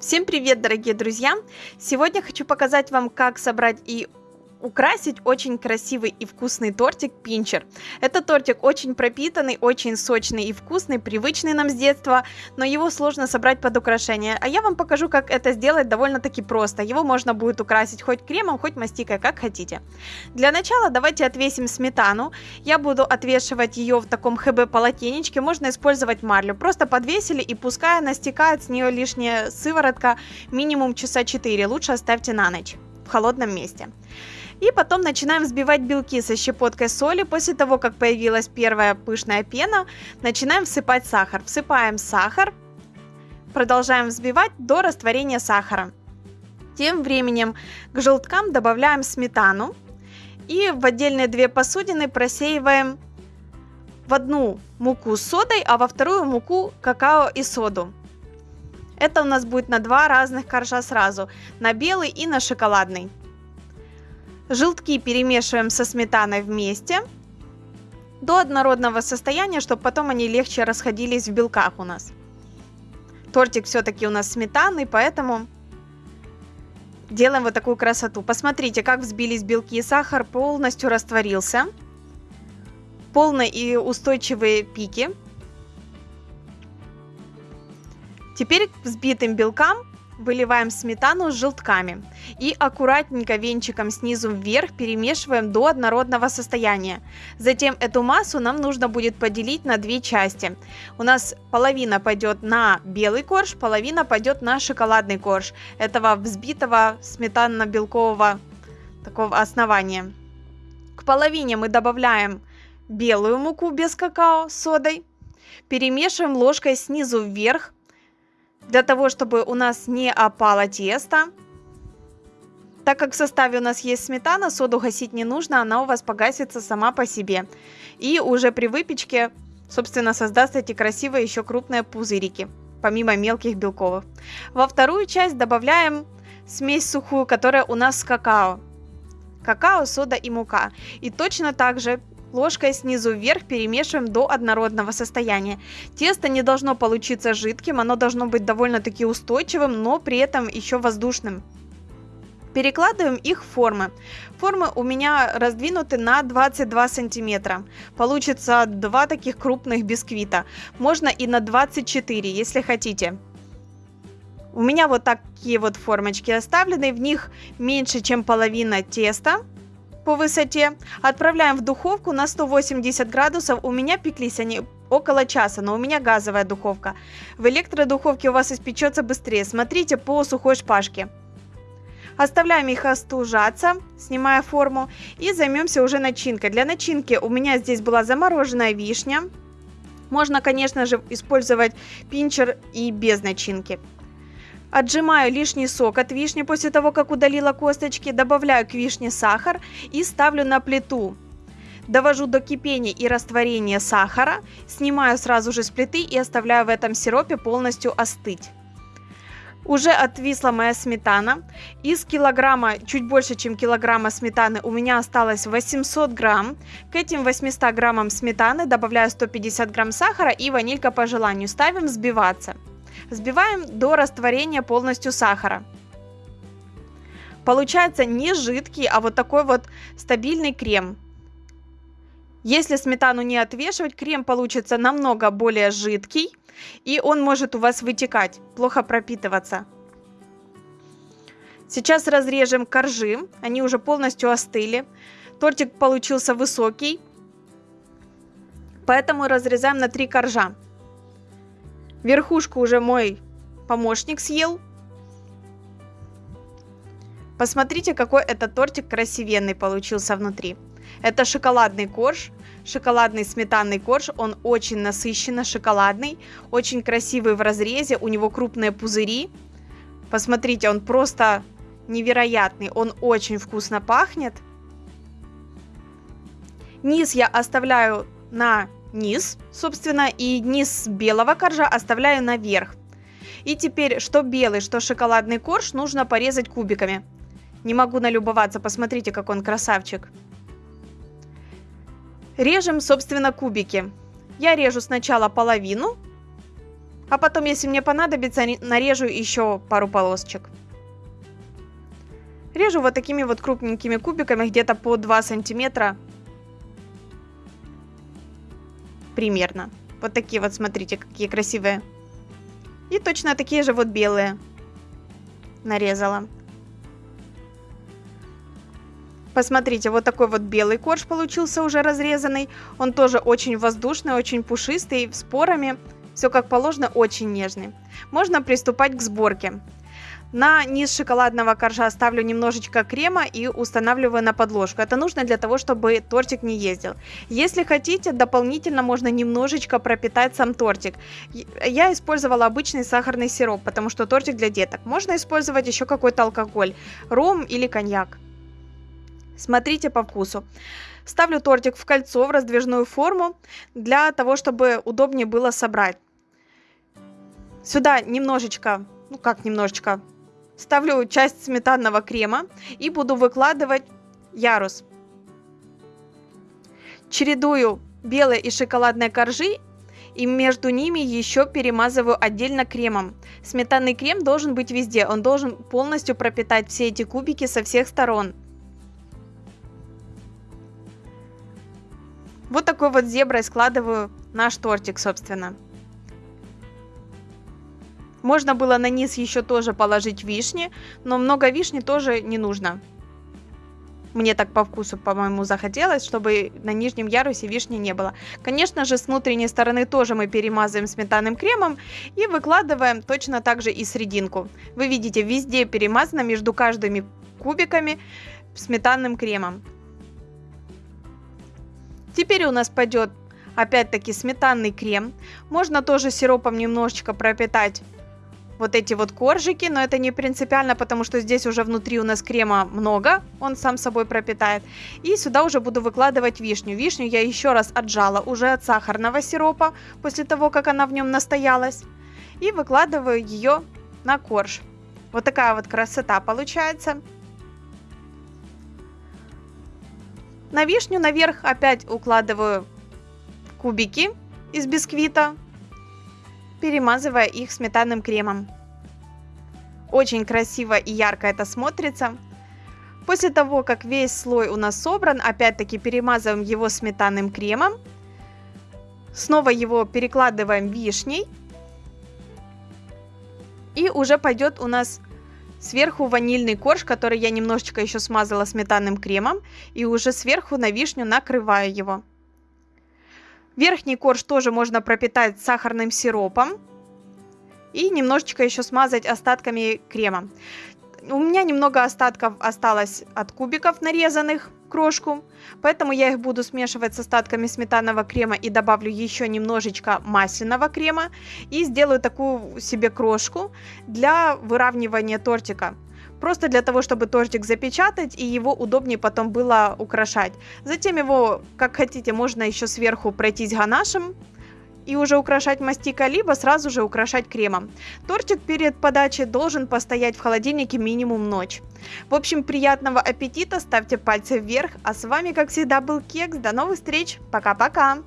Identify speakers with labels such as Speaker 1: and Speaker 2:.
Speaker 1: Всем привет, дорогие друзья! Сегодня хочу показать вам, как собрать и украсить очень красивый и вкусный тортик пинчер. Этот тортик очень пропитанный, очень сочный и вкусный, привычный нам с детства, но его сложно собрать под украшение. А я вам покажу, как это сделать довольно-таки просто. Его можно будет украсить хоть кремом, хоть мастикой, как хотите. Для начала давайте отвесим сметану. Я буду отвешивать ее в таком ХБ полотенечке, можно использовать марлю. Просто подвесили и пускай она стекает с нее лишняя сыворотка минимум часа 4. Лучше оставьте на ночь в холодном месте. И потом начинаем взбивать белки со щепоткой соли. После того, как появилась первая пышная пена, начинаем всыпать сахар. Всыпаем сахар, продолжаем взбивать до растворения сахара. Тем временем к желткам добавляем сметану и в отдельные две посудины просеиваем в одну муку с содой, а во вторую муку какао и соду. Это у нас будет на два разных коржа сразу, на белый и на шоколадный. Желтки перемешиваем со сметаной вместе до однородного состояния, чтобы потом они легче расходились в белках у нас. Тортик все-таки у нас сметанный, поэтому делаем вот такую красоту. Посмотрите, как взбились белки сахар, полностью растворился. Полные и устойчивые пики. Теперь к взбитым белкам Выливаем сметану с желтками и аккуратненько венчиком снизу вверх перемешиваем до однородного состояния. Затем эту массу нам нужно будет поделить на две части. У нас половина пойдет на белый корж, половина пойдет на шоколадный корж этого взбитого сметанно-белкового такого основания. К половине мы добавляем белую муку без какао с содой. Перемешиваем ложкой снизу вверх для того, чтобы у нас не опало тесто. Так как в составе у нас есть сметана, соду гасить не нужно, она у вас погасится сама по себе. И уже при выпечке, собственно, создаст эти красивые еще крупные пузырики, помимо мелких белковых. Во вторую часть добавляем смесь сухую, которая у нас с какао. Какао, сода и мука. И точно так же Ложкой снизу вверх перемешиваем до однородного состояния. Тесто не должно получиться жидким, оно должно быть довольно-таки устойчивым, но при этом еще воздушным. Перекладываем их в формы. Формы у меня раздвинуты на 22 сантиметра. Получится два таких крупных бисквита. Можно и на 24, если хотите. У меня вот такие вот формочки оставлены, в них меньше, чем половина теста по высоте. Отправляем в духовку на 180 градусов. У меня пеклись они около часа, но у меня газовая духовка. В электродуховке у вас испечется быстрее. Смотрите по сухой шпажке. Оставляем их остужаться, снимая форму, и займемся уже начинкой. Для начинки у меня здесь была замороженная вишня. Можно, конечно же, использовать пинчер и без начинки. Отжимаю лишний сок от вишни после того, как удалила косточки, добавляю к вишне сахар и ставлю на плиту. Довожу до кипения и растворения сахара, снимаю сразу же с плиты и оставляю в этом сиропе полностью остыть. Уже отвисла моя сметана. Из килограмма, чуть больше, чем килограмма сметаны у меня осталось 800 грамм. К этим 800 граммам сметаны добавляю 150 грамм сахара и ванилька по желанию. Ставим взбиваться. Взбиваем до растворения полностью сахара. Получается не жидкий, а вот такой вот стабильный крем. Если сметану не отвешивать, крем получится намного более жидкий, и он может у вас вытекать, плохо пропитываться. Сейчас разрежем коржи, они уже полностью остыли. Тортик получился высокий, поэтому разрезаем на три коржа. Верхушку уже мой помощник съел. Посмотрите, какой этот тортик красивенный получился внутри. Это шоколадный корж, шоколадный сметанный корж. Он очень насыщенно шоколадный, очень красивый в разрезе. У него крупные пузыри. Посмотрите, он просто невероятный. Он очень вкусно пахнет. Низ я оставляю на низ, собственно, и низ белого коржа оставляю наверх. И теперь, что белый, что шоколадный корж нужно порезать кубиками. Не могу налюбоваться, посмотрите, как он красавчик. Режем, собственно, кубики. Я режу сначала половину А потом, если мне понадобится, нарежу еще пару полосочек. Режу вот такими вот крупненькими кубиками, где-то по 2 сантиметра. Примерно. Вот такие вот, смотрите, какие красивые. И точно такие же вот белые нарезала. Посмотрите, вот такой вот белый корж получился уже разрезанный. Он тоже очень воздушный, очень пушистый, с порами. Все как положено, очень нежный. Можно приступать к сборке. На низ шоколадного коржа ставлю немножечко крема и устанавливаю на подложку. Это нужно для того, чтобы тортик не ездил. Если хотите, дополнительно можно немножечко пропитать сам тортик. Я использовала обычный сахарный сироп, потому что тортик для деток. Можно использовать еще какой-то алкоголь, ром или коньяк. Смотрите по вкусу. Ставлю тортик в кольцо, в раздвижную форму, для того, чтобы удобнее было собрать. Сюда немножечко, ну как немножечко, ставлю часть сметанного крема и буду выкладывать ярус. Чередую белые и шоколадные коржи и между ними еще перемазываю отдельно кремом. Сметанный крем должен быть везде, он должен полностью пропитать все эти кубики со всех сторон. Вот такой вот зеброй складываю наш тортик, собственно. Можно было на низ еще тоже положить вишни, но много вишни тоже не нужно. Мне так по вкусу, по-моему, захотелось, чтобы на нижнем ярусе вишни не было. Конечно же, с внутренней стороны тоже мы перемазываем сметанным кремом и выкладываем точно так же и срединку. Вы видите, везде перемазано между каждыми кубиками сметанным кремом. Теперь у нас пойдет опять-таки сметанный крем. Можно тоже сиропом немножечко пропитать вот эти вот коржики, но это не принципиально, потому что здесь уже внутри у нас крема много, он сам собой пропитает. И сюда уже буду выкладывать вишню. Вишню я еще раз отжала уже от сахарного сиропа, после того, как она в нем настоялась. И выкладываю ее на корж. Вот такая вот красота получается. На вишню наверх опять укладываю кубики из бисквита перемазывая их сметанным кремом. Очень красиво и ярко это смотрится. После того, как весь слой у нас собран, опять-таки перемазываем его сметанным кремом. Снова его перекладываем вишней. И уже пойдет у нас сверху ванильный корж, который я немножечко еще смазала сметанным кремом. И уже сверху на вишню накрываю его. Верхний корж тоже можно пропитать сахарным сиропом и немножечко еще смазать остатками крема. У меня немного остатков осталось от кубиков нарезанных крошку, поэтому я их буду смешивать с остатками сметанного крема и добавлю еще немножечко масляного крема и сделаю такую себе крошку для выравнивания тортика. Просто для того, чтобы тортик запечатать и его удобнее потом было украшать. Затем его, как хотите, можно еще сверху пройтись ганашем и уже украшать мастика, либо сразу же украшать кремом. Тортик перед подачей должен постоять в холодильнике минимум ночь. В общем, приятного аппетита, ставьте пальцы вверх, а с вами, как всегда, был Кекс. До новых встреч, пока-пока!